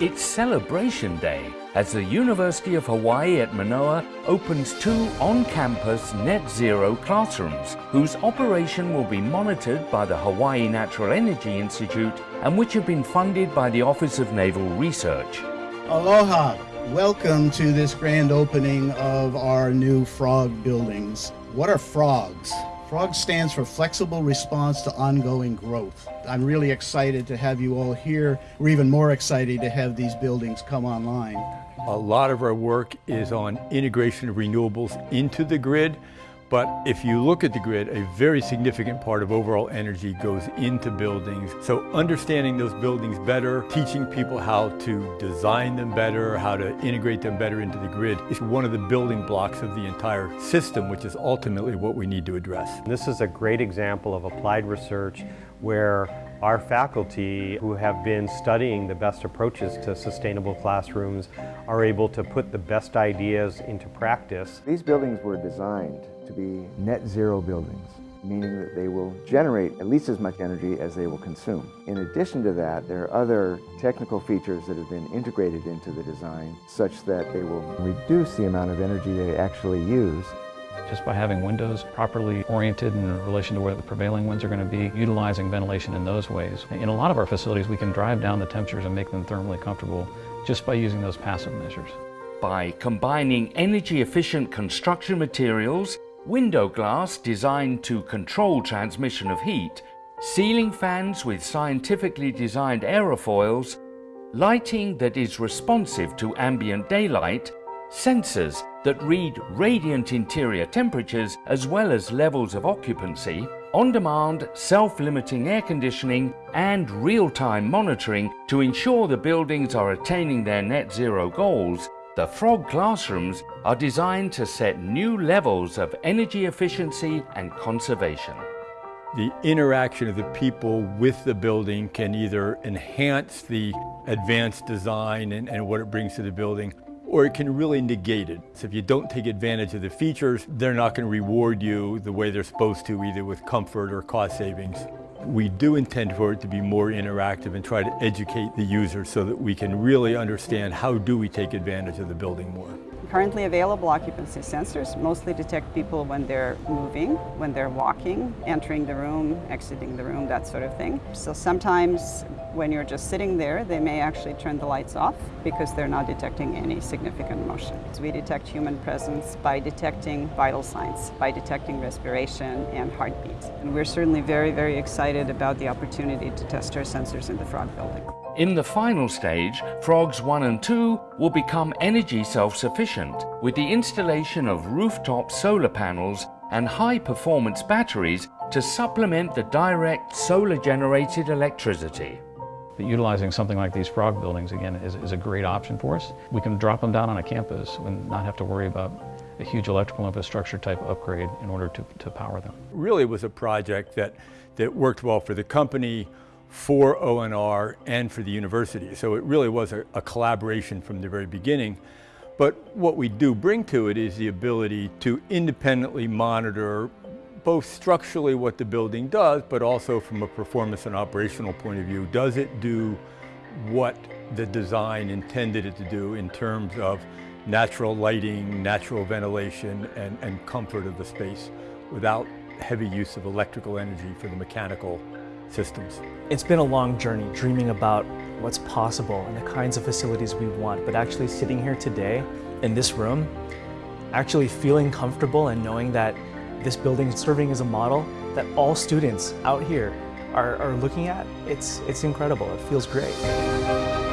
It's Celebration Day as the University of Hawaii at Manoa opens two on-campus net zero classrooms whose operation will be monitored by the Hawaii Natural Energy Institute and which have been funded by the Office of Naval Research. Aloha! Welcome to this grand opening of our new frog buildings. What are frogs? FROG stands for Flexible Response to Ongoing Growth. I'm really excited to have you all here. We're even more excited to have these buildings come online. A lot of our work is on integration of renewables into the grid but if you look at the grid, a very significant part of overall energy goes into buildings. So understanding those buildings better, teaching people how to design them better, how to integrate them better into the grid is one of the building blocks of the entire system, which is ultimately what we need to address. This is a great example of applied research where our faculty who have been studying the best approaches to sustainable classrooms are able to put the best ideas into practice. These buildings were designed to be net zero buildings, meaning that they will generate at least as much energy as they will consume. In addition to that, there are other technical features that have been integrated into the design such that they will reduce the amount of energy they actually use just by having windows properly oriented in relation to where the prevailing winds are going to be, utilizing ventilation in those ways. In a lot of our facilities, we can drive down the temperatures and make them thermally comfortable just by using those passive measures. By combining energy efficient construction materials window glass designed to control transmission of heat, ceiling fans with scientifically designed aerofoils, lighting that is responsive to ambient daylight, sensors that read radiant interior temperatures as well as levels of occupancy, on-demand, self-limiting air conditioning and real-time monitoring to ensure the buildings are attaining their net zero goals the Frog classrooms are designed to set new levels of energy efficiency and conservation. The interaction of the people with the building can either enhance the advanced design and, and what it brings to the building, or it can really negate it. So if you don't take advantage of the features, they're not going to reward you the way they're supposed to, either with comfort or cost savings. We do intend for it to be more interactive and try to educate the user so that we can really understand how do we take advantage of the building more. Currently available occupancy sensors mostly detect people when they're moving, when they're walking, entering the room, exiting the room, that sort of thing. So sometimes when you're just sitting there, they may actually turn the lights off because they're not detecting any significant motion. So we detect human presence by detecting vital signs, by detecting respiration and heartbeats. And we're certainly very, very excited about the opportunity to test our sensors in the Frog building. In the final stage, Frogs 1 and 2 will become energy self-sufficient with the installation of rooftop solar panels and high-performance batteries to supplement the direct solar-generated electricity. But utilizing something like these frog buildings, again, is, is, a great option for us. We can drop them down on a campus and not have to worry about a huge electrical infrastructure type upgrade in order to, to power them. Really was a project that, that worked well for the company, for ONR and for the university. So it really was a, a, collaboration from the very beginning. But what we do bring to it is the ability to independently monitor both structurally what the building does, but also from a performance and operational point of view. Does it do what the design intended it to do in terms of natural lighting, natural ventilation, and, and comfort of the space without heavy use of electrical energy for the mechanical systems. It's been a long journey dreaming about what's possible and the kinds of facilities we want, but actually sitting here today in this room, actually feeling comfortable and knowing that this building is serving as a model that all students out here are, are looking at, it's, it's incredible. It feels great.